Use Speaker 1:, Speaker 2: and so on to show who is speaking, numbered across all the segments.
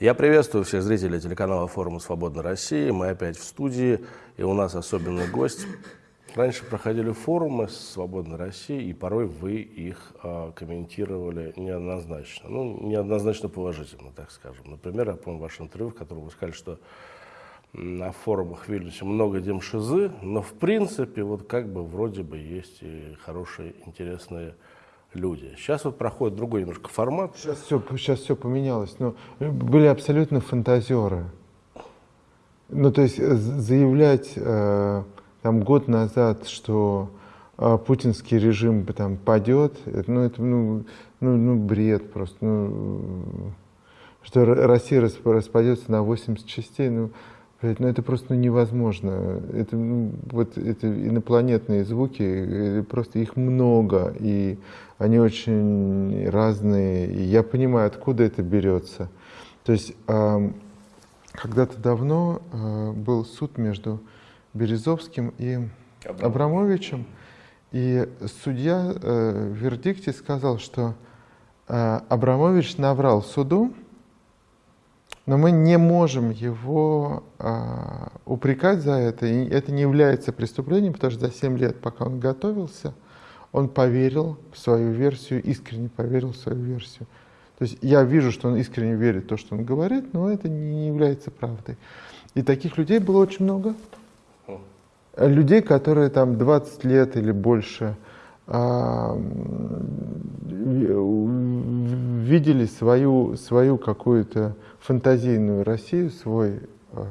Speaker 1: Я приветствую всех зрителей телеканала форума «Свободной России». Мы опять в студии, и у нас особенный гость. Раньше проходили форумы «Свободной России», и порой вы их э, комментировали неоднозначно. Ну, неоднозначно положительно, так скажем. Например, я помню ваше интервью, в котором вы сказали, что на форумах в Вильнюсе много демшизы, но в принципе вот как бы вроде бы есть и хорошие, интересные люди. Сейчас вот проходит другой немножко формат.
Speaker 2: Сейчас все, сейчас все поменялось. Но ну, были абсолютно фантазеры. Ну, то есть э, заявлять э, там год назад, что э, путинский режим там падет, ну, это ну, ну, ну, бред просто. Ну, что Россия распадется на 80 частей, ну, блядь, ну это просто ну, невозможно. Это, ну, вот, это инопланетные звуки, э, просто их много. И они очень разные, и я понимаю, откуда это берется. То есть э, когда-то давно э, был суд между Березовским и Абрамовичем, и судья э, в вердикте сказал, что э, Абрамович наврал суду, но мы не можем его э, упрекать за это, и это не является преступлением, потому что за 7 лет, пока он готовился, он поверил в свою версию, искренне поверил в свою версию. То есть я вижу, что он искренне верит в то, что он говорит, но это не является правдой. И таких людей было очень много. Людей, которые там 20 лет или больше а, видели свою, свою какую-то фантазийную Россию, свой а,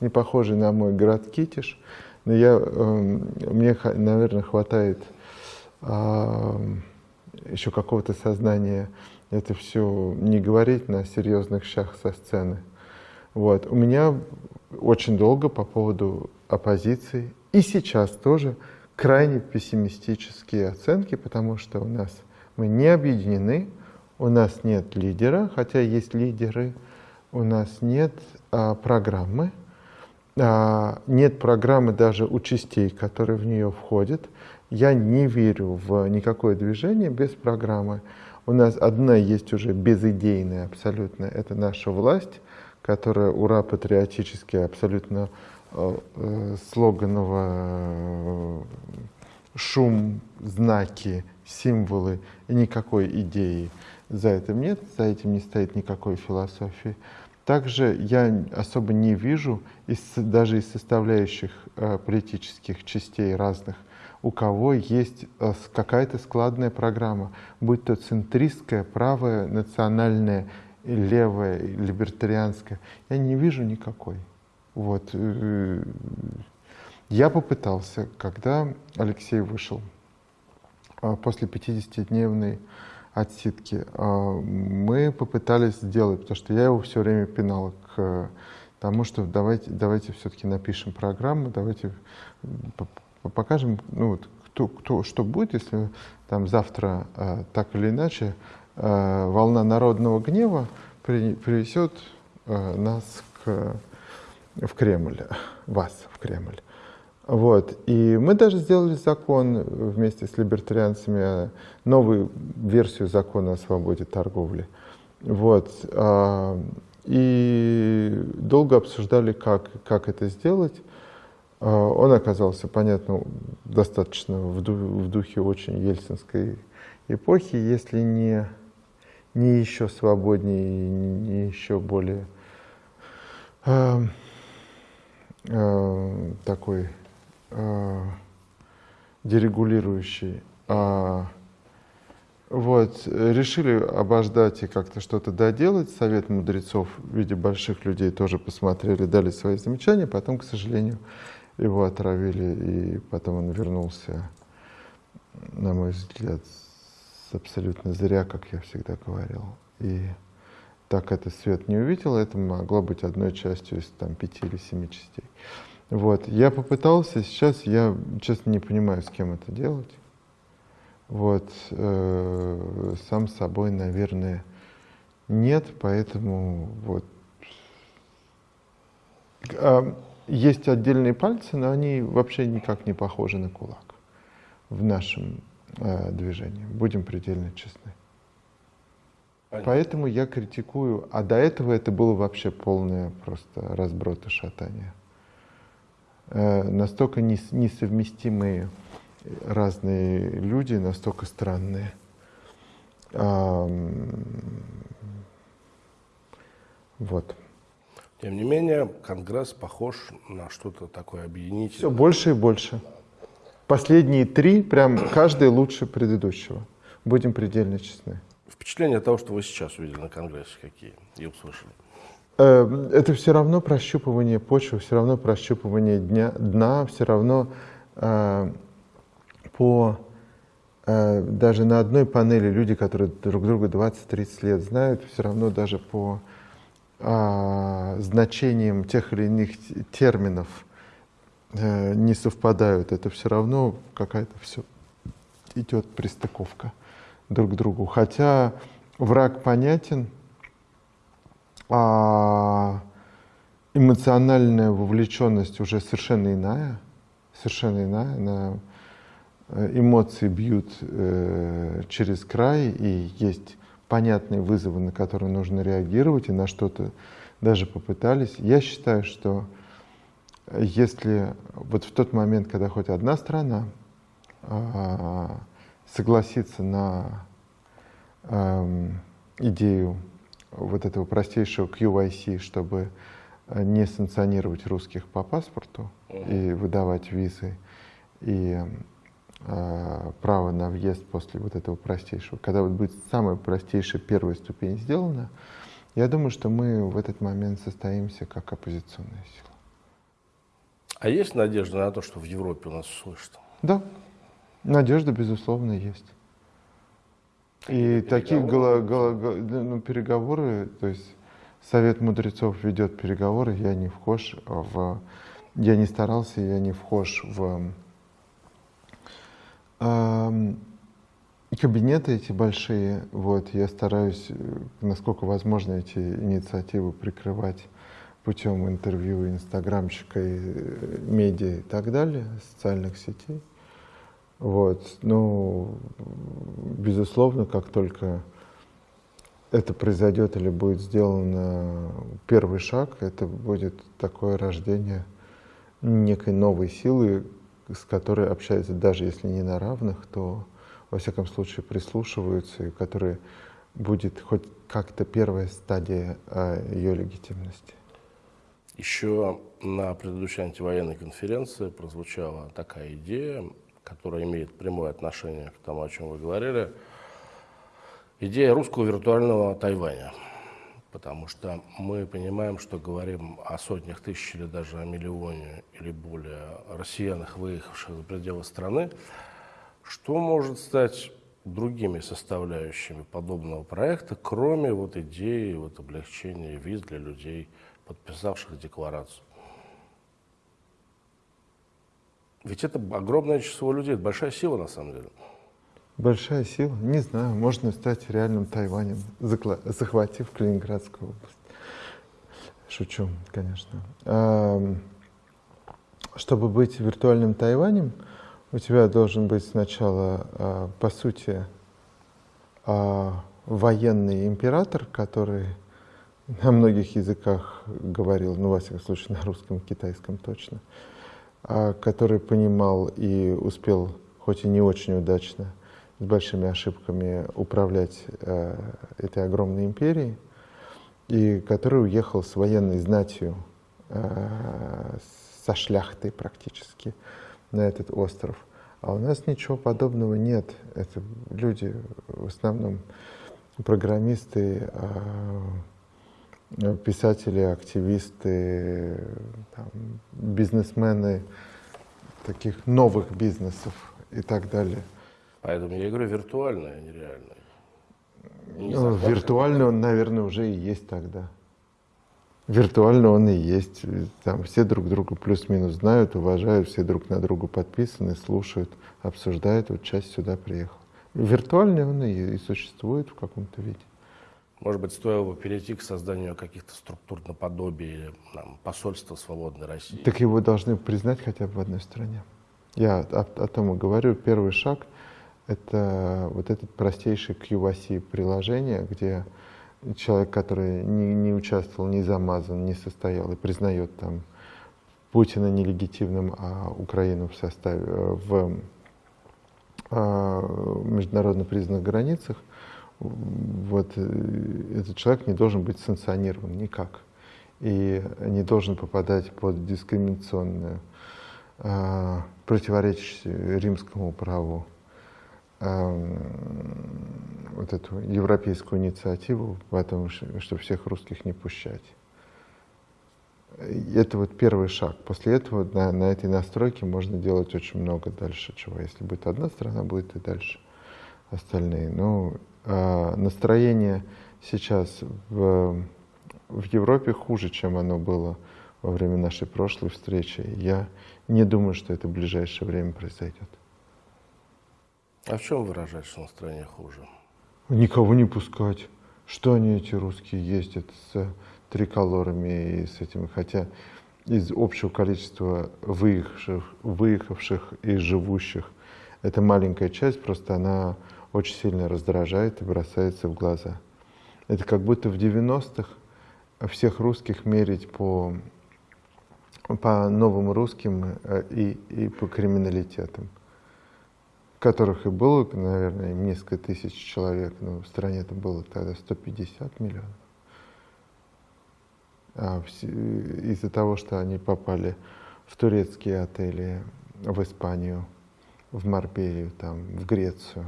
Speaker 2: не похожий на мой город Китиш. Но я, мне, наверное, хватает еще какого-то сознания это все не говорить на серьезных щах со сцены. Вот. У меня очень долго по поводу оппозиции и сейчас тоже крайне пессимистические оценки, потому что у нас мы не объединены, у нас нет лидера, хотя есть лидеры, у нас нет а, программы, а, нет программы даже у частей, которые в нее входят. Я не верю в никакое движение без программы. У нас одна есть уже безидейная абсолютно, это наша власть, которая ура патриотически абсолютно э, э, шум, знаки, символы никакой идеи. За этим нет, за этим не стоит никакой философии. Также я особо не вижу из, даже из составляющих э, политических частей разных, у кого есть э, какая-то складная программа, будь то центристская, правая, национальная, левая, либертарианская. Я не вижу никакой. Вот. Э, я попытался, когда Алексей вышел э, после 50-дневной отсидки. А, мы попытались сделать, потому что я его все время пинал к тому, что давайте, давайте все-таки напишем программу, давайте покажем, ну вот, кто, кто, что будет, если там завтра э, так или иначе волна народного гнева при, привезет э, нас к, в Кремль, вас в Кремль. Вот. И мы даже сделали закон вместе с либертарианцами, новую версию закона о свободе торговли. Вот. А, и долго обсуждали, как, как это сделать. А, он оказался, понятно, достаточно в, духе очень ельцинской эпохи, если не, не еще свободнее, не еще более э, такой э, дерегулирующий. А, вот, решили обождать и как-то что-то доделать. Совет мудрецов в виде больших людей тоже посмотрели, дали свои замечания. Потом, к сожалению, его отравили, и потом он вернулся, на мой взгляд, абсолютно зря, как я всегда говорил. И так это свет не увидел, это могло быть одной частью из там, пяти или семи частей. Вот. Я попытался, сейчас я, честно, не понимаю, с кем это делать. Вот. Э, сам собой, наверное, нет, поэтому вот. А, есть отдельные пальцы, но они вообще никак не похожи на кулак в нашем э, движении. Будем предельно честны. Понятно. Поэтому я критикую, а до этого это было вообще полное просто разброд и шатание. Э, настолько нес, несовместимые разные люди, настолько странные. А, вот.
Speaker 1: Тем не менее, Конгресс похож на что-то такое объединительное.
Speaker 2: Все больше и больше. Последние три, прям каждый лучше предыдущего. Будем предельно честны.
Speaker 1: Впечатления того, что вы сейчас увидели на Конгрессе, какие и услышали?
Speaker 2: Э, это все равно прощупывание почвы, все равно прощупывание дня, дна, все равно э, по э, даже на одной панели люди, которые друг друга 20-30 лет знают, все равно даже по э, значениям тех или иных терминов э, не совпадают. Это все равно какая-то все идет пристыковка друг другу. Хотя враг понятен, а эмоциональная вовлеченность уже совершенно иная, совершенно иная. На э, эмоции бьют э, через край, и есть понятные вызовы, на которые нужно реагировать, и на что-то даже попытались. Я считаю, что если вот в тот момент, когда хоть одна страна э, согласится на э, идею вот этого простейшего QYC, чтобы э, не санкционировать русских по паспорту и выдавать визы, и э, право на въезд после вот этого простейшего. Когда вот будет самая простейшая первая ступень сделана, я думаю, что мы в этот момент состоимся как оппозиционная сила.
Speaker 1: А есть надежда на то, что в Европе у нас услышат?
Speaker 2: Да, надежда, безусловно, есть. И такие гла, гла, гла, ну, переговоры, то есть Совет мудрецов ведет переговоры, я не вхож в, я не старался, я не вхож в э, кабинеты эти большие, вот, я стараюсь, насколько возможно, эти инициативы прикрывать путем интервью инстаграмчика, и медиа и так далее, социальных сетей. Вот. Ну, безусловно, как только это произойдет или будет сделан первый шаг, это будет такое рождение некой новой силы, с которой общаются, даже если не на равных, то во всяком случае прислушиваются, и которая будет хоть как-то первая стадия а, ее легитимности.
Speaker 1: Еще на предыдущей антивоенной конференции прозвучала такая идея которая имеет прямое отношение к тому, о чем вы говорили, идея русского виртуального Тайваня. Потому что мы понимаем, что говорим о сотнях тысяч или даже о миллионе или более россиянах, выехавших за пределы страны. Что может стать другими составляющими подобного проекта, кроме вот идеи вот облегчения виз для людей, подписавших декларацию? Ведь это огромное число людей, это большая сила на самом деле.
Speaker 2: Большая сила? Не знаю. Можно стать реальным Тайванем, захватив Калининградскую область. Шучу, конечно. Чтобы быть виртуальным Тайванем, у тебя должен быть сначала, а, по сути, а, военный император, который на многих языках говорил, ну, во всяком случае, на русском китайском точно, который понимал и успел, хоть и не очень удачно, с большими ошибками управлять э, этой огромной империей, и который уехал с военной знатью, э, со шляхтой практически на этот остров. А у нас ничего подобного нет. Это люди в основном программисты, э, писатели, активисты, там, бизнесмены таких новых бизнесов и так далее.
Speaker 1: Поэтому я говорю виртуальное, а не реальное.
Speaker 2: Не ну, виртуально он, наверное, уже и есть тогда. Виртуально он и есть. Там все друг друга плюс-минус знают, уважают, все друг на друга подписаны, слушают, обсуждают. Вот часть сюда приехала. Виртуально он и, и существует в каком-то виде.
Speaker 1: Может быть, стоило бы перейти к созданию каких-то структур наподобие там, посольства свободной России?
Speaker 2: Так его должны признать хотя бы в одной стране. Я о, о том и говорю. Первый шаг — это вот этот простейший QVC приложение, где человек, который не, не участвовал, не замазан, не состоял и признает там Путина нелегитимным, а Украину в составе в а, международно признанных границах, вот этот человек не должен быть санкционирован никак и не должен попадать под дискриминационную, э, противоречащую римскому праву э, вот эту европейскую инициативу о том, что всех русских не пущать. Это вот первый шаг. После этого на, на этой настройке можно делать очень много дальше чего. Если будет одна страна, будет и дальше остальные. Но э, настроение сейчас в в Европе хуже, чем оно было во время нашей прошлой встречи. Я не думаю, что это в ближайшее время произойдет.
Speaker 1: А в чем выражается настроение хуже?
Speaker 2: Никого не пускать. Что они, эти русские, ездят с триколорами и с этими, хотя из общего количества выехавших, выехавших и живущих, это маленькая часть, просто она очень сильно раздражает и бросается в глаза. Это как будто в 90-х всех русских мерить по, по новым русским э, и, и по криминалитетам, которых и было, наверное, несколько тысяч человек, но в стране это было тогда 150 миллионов. А из-за того, что они попали в турецкие отели, в Испанию, в Марбелию, там, в Грецию,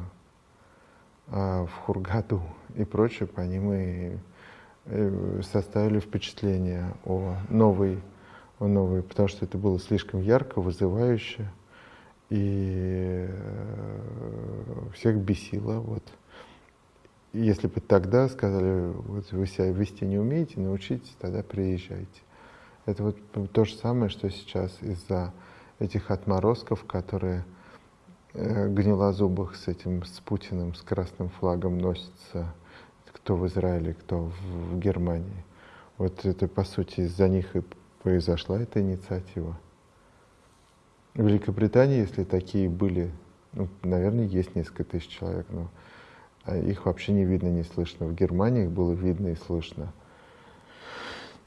Speaker 2: в Хургаду и прочее, по ним и Э, составили впечатление о новой, о новой, потому что это было слишком ярко, вызывающе, и э, всех бесило. Вот. Если бы тогда сказали, вот вы себя вести не умеете, научитесь, тогда приезжайте. Это вот то же самое, что сейчас из-за этих отморозков, которые гнилозубых с этим, с Путиным, с красным флагом носятся кто в Израиле, кто в Германии. Вот это, по сути, из-за них и произошла эта инициатива. В Великобритании, если такие были, ну, наверное, есть несколько тысяч человек, но а их вообще не видно, не слышно. В Германии их было видно и слышно.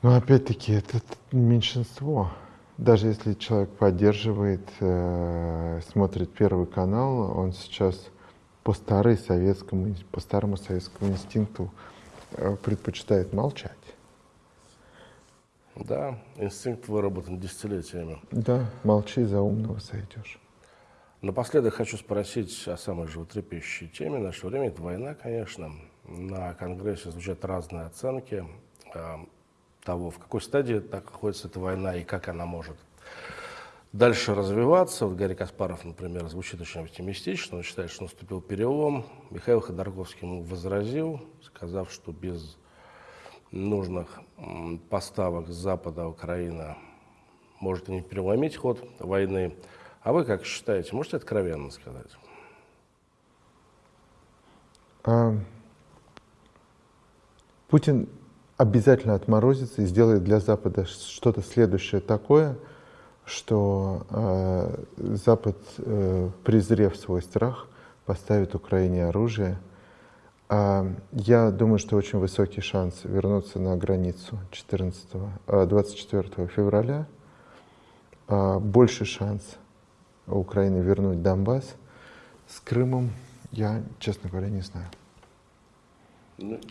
Speaker 2: Но опять-таки это меньшинство. Даже если человек поддерживает, э, смотрит Первый канал, он сейчас по, старой советскому, по старому советскому инстинкту э, предпочитает молчать.
Speaker 1: Да, инстинкт выработан десятилетиями.
Speaker 2: Да, молчи, за умного сойдешь.
Speaker 1: Напоследок хочу спросить о самой животрепещущей теме нашего времени. Это война, конечно. На Конгрессе звучат разные оценки э, того, в какой стадии находится эта война и как она может дальше развиваться. Вот Гарри Каспаров, например, звучит очень оптимистично. Он считает, что наступил перелом. Михаил Ходорковский ему возразил, сказав, что без нужных поставок с Запада Украина может не переломить ход войны. А вы как считаете, можете откровенно сказать? А,
Speaker 2: Путин обязательно отморозится и сделает для Запада что-то следующее такое – что э, Запад, э, презрев свой страх, поставит Украине оружие. А я думаю, что очень высокий шанс вернуться на границу 14, 24 э, февраля. А больше шанс Украины вернуть Донбасс. С Крымом я, честно говоря, не знаю.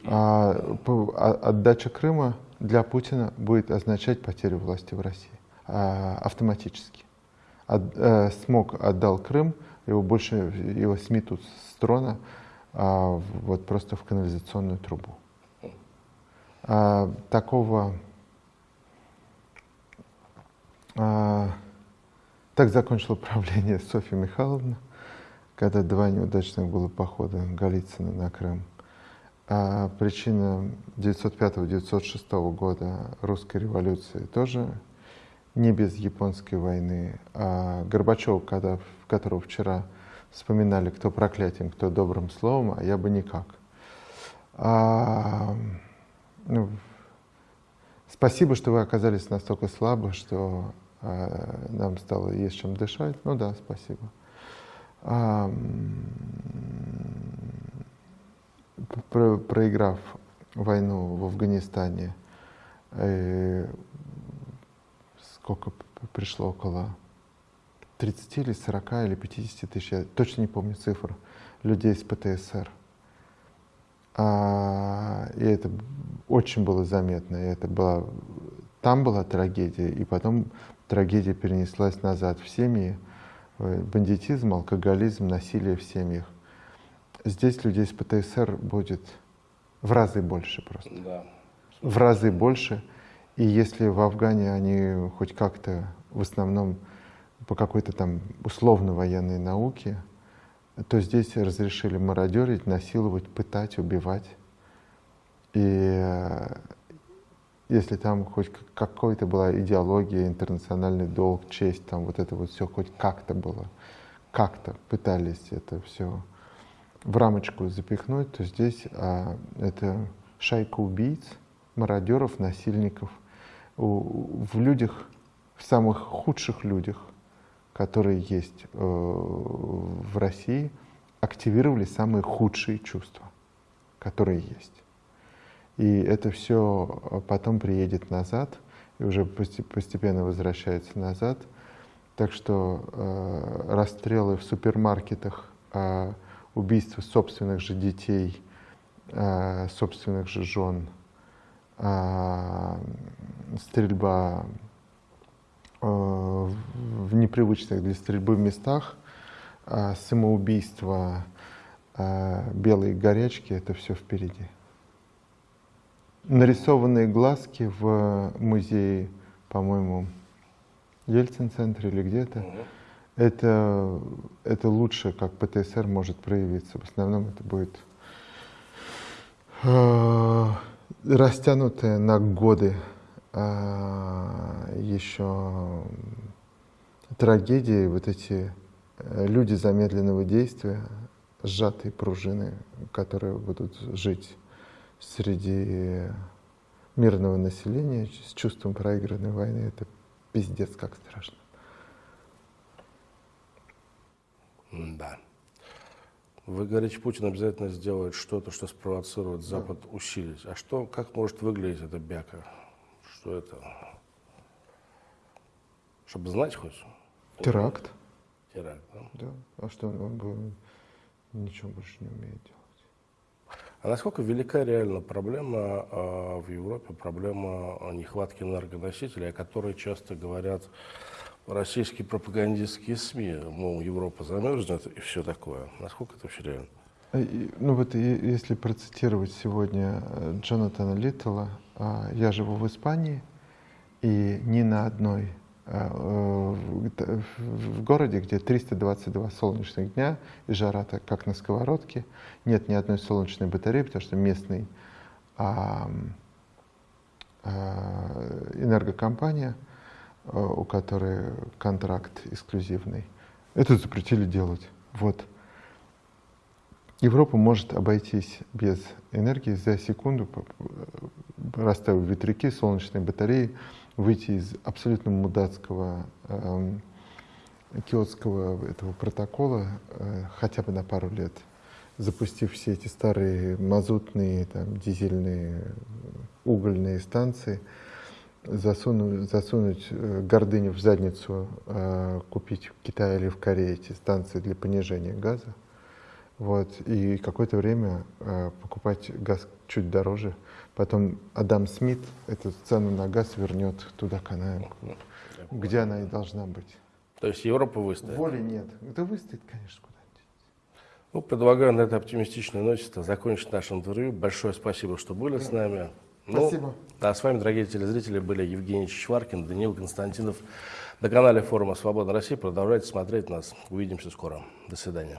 Speaker 2: А, а отдача Крыма для Путина будет означать потерю власти в России. А, автоматически. От, э, смог отдал Крым, его больше его сметут с трона а, вот просто в канализационную трубу. А, такого а, так закончила правление Софья Михайловна, когда два неудачных было похода Голицына на Крым. А причина 905-906 года русской революции тоже не без японской войны. А Горбачев, когда, которого вчера вспоминали, кто проклятием, кто добрым словом, а я бы никак. А, ну, спасибо, что вы оказались настолько слабы, что а, нам стало есть чем дышать. Ну да, спасибо. а, про, проиграв войну в Афганистане, э, сколько пришло около 30 или 40 или 50 тысяч, я точно не помню цифр, людей с ПТСР. А, и это очень было заметно. И это была, там была трагедия, и потом трагедия перенеслась назад в семьи. Э, бандитизм, алкоголизм, насилие в семьях. Здесь людей с ПТСР будет в разы больше просто. Да. В разы больше. И если в Афгане они хоть как-то в основном по какой-то там условно-военной науке, то здесь разрешили мародерить, насиловать, пытать, убивать. И э, если там хоть какой-то была идеология, интернациональный долг, честь, там вот это вот все хоть как-то было, как-то пытались это все в рамочку запихнуть, то здесь а, это шайка убийц, мародеров, насильников. У, в людях, в самых худших людях, которые есть э, в России, активировали самые худшие чувства, которые есть. И это все э, потом приедет назад, и уже постепенно возвращается назад. Так что э, расстрелы в супермаркетах, э, убийства собственных же детей, э, собственных же жен, э, стрельба э, в непривычных для стрельбы местах, самоубийство, белые горячки — это все впереди нарисованные глазки в музее, по-моему, Ельцин-центре или где-то. Угу. Это, это лучше, как ПТСР может проявиться. В основном это будет э, растянутое на годы э, еще трагедии, вот эти э, люди замедленного действия, сжатые пружины, которые будут жить среди мирного населения с чувством проигранной войны, это пиздец как страшно.
Speaker 1: Да. Вы говорите, Путин обязательно сделает что-то, что спровоцирует Запад да. усилить. А что, как может выглядеть эта бяка? Что это? Чтобы знать хоть?
Speaker 2: Теракт.
Speaker 1: Теракт, да?
Speaker 2: Да. А что он бы ничего больше не умеет делать?
Speaker 1: А насколько велика реально проблема э, в Европе, проблема нехватки энергоносителей, о которой часто говорят российские пропагандистские СМИ, мол, Европа замерзнет и все такое. Насколько это вообще реально?
Speaker 2: Э, ну вот если процитировать сегодня э, Джонатана Литтла, а, я живу в Испании, и ни на одной Э, в городе, где 322 солнечных дня, и жара так, как на сковородке, нет ни одной солнечной батареи, потому что местный а, а, энергокомпания, у которой контракт эксклюзивный, это запретили делать. Вот. Европа может обойтись без энергии за секунду, расставив ветряки, солнечные батареи, выйти из абсолютно мудацкого э, киотского этого протокола э, хотя бы на пару лет, запустив все эти старые мазутные, там, дизельные, угольные станции, засунуть, засунуть э, гордыню в задницу, э, купить в Китае или в Корее эти станции для понижения газа, вот, и какое-то время э, покупать газ чуть дороже, Потом Адам Смит эту цену на газ вернет туда, она, где она и должна быть.
Speaker 1: То есть Европа выстоит?
Speaker 2: Воли нет. Это выстоит, конечно, куда-нибудь.
Speaker 1: Ну, предлагаю на этой оптимистичной ноте закончить наше интервью. Большое спасибо, что были с нами.
Speaker 2: Ну, спасибо. Ну,
Speaker 1: а с вами, дорогие телезрители, были Евгений Чичваркин, Даниил Константинов. На канале форума «Свобода России» продолжайте смотреть нас. Увидимся скоро. До свидания.